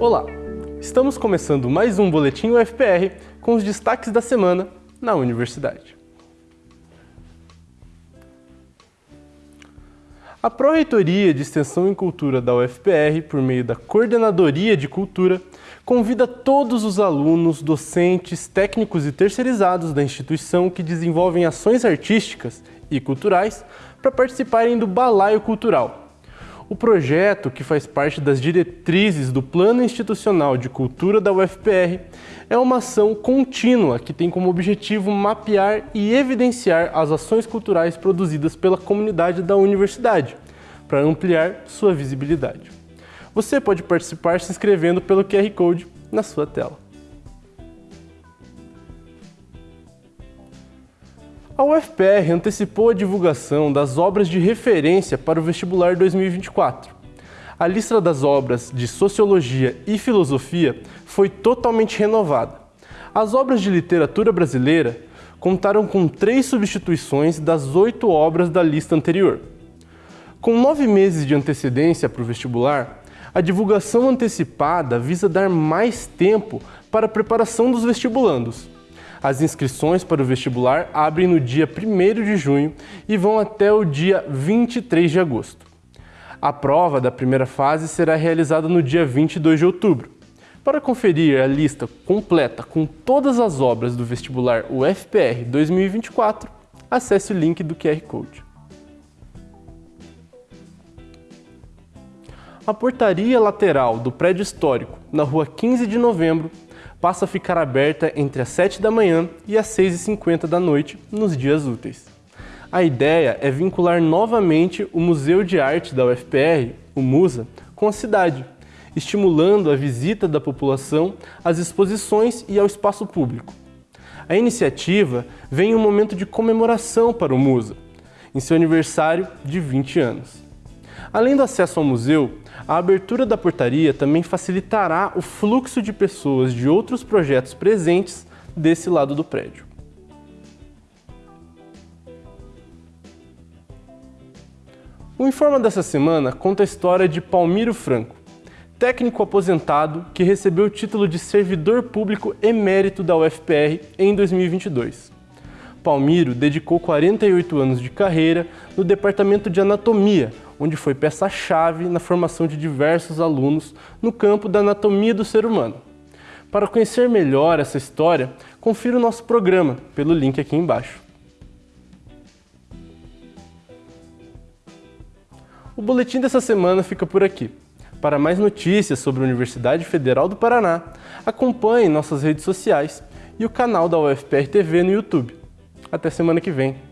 Olá, estamos começando mais um Boletim UFPR com os destaques da semana na universidade. A Pró-Reitoria de Extensão e Cultura da UFPR, por meio da Coordenadoria de Cultura, convida todos os alunos, docentes, técnicos e terceirizados da instituição que desenvolvem ações artísticas e culturais para participarem do Balaio Cultural. O projeto, que faz parte das diretrizes do Plano Institucional de Cultura da UFPR, é uma ação contínua que tem como objetivo mapear e evidenciar as ações culturais produzidas pela comunidade da universidade, para ampliar sua visibilidade. Você pode participar se inscrevendo pelo QR Code na sua tela. A UFPR antecipou a divulgação das obras de referência para o vestibular 2024. A lista das obras de Sociologia e Filosofia foi totalmente renovada. As obras de literatura brasileira contaram com três substituições das oito obras da lista anterior. Com nove meses de antecedência para o vestibular, a divulgação antecipada visa dar mais tempo para a preparação dos vestibulandos. As inscrições para o vestibular abrem no dia 1 de junho e vão até o dia 23 de agosto. A prova da primeira fase será realizada no dia 22 de outubro. Para conferir a lista completa com todas as obras do vestibular UFPR 2024, acesse o link do QR Code. A portaria lateral do prédio histórico, na rua 15 de novembro, passa a ficar aberta entre as 7 da manhã e as 6h50 da noite nos dias úteis. A ideia é vincular novamente o Museu de Arte da UFPR, o MUSA, com a cidade, estimulando a visita da população às exposições e ao espaço público. A iniciativa vem em um momento de comemoração para o MUSA, em seu aniversário de 20 anos. Além do acesso ao museu, a abertura da portaria também facilitará o fluxo de pessoas de outros projetos presentes desse lado do prédio. O Informa dessa semana conta a história de Palmiro Franco, técnico aposentado que recebeu o título de servidor público emérito da UFPR em 2022. Palmiro dedicou 48 anos de carreira no Departamento de Anatomia, onde foi peça-chave na formação de diversos alunos no campo da anatomia do ser humano. Para conhecer melhor essa história, confira o nosso programa pelo link aqui embaixo. O boletim dessa semana fica por aqui. Para mais notícias sobre a Universidade Federal do Paraná, acompanhe nossas redes sociais e o canal da UFPR TV no YouTube. Até semana que vem.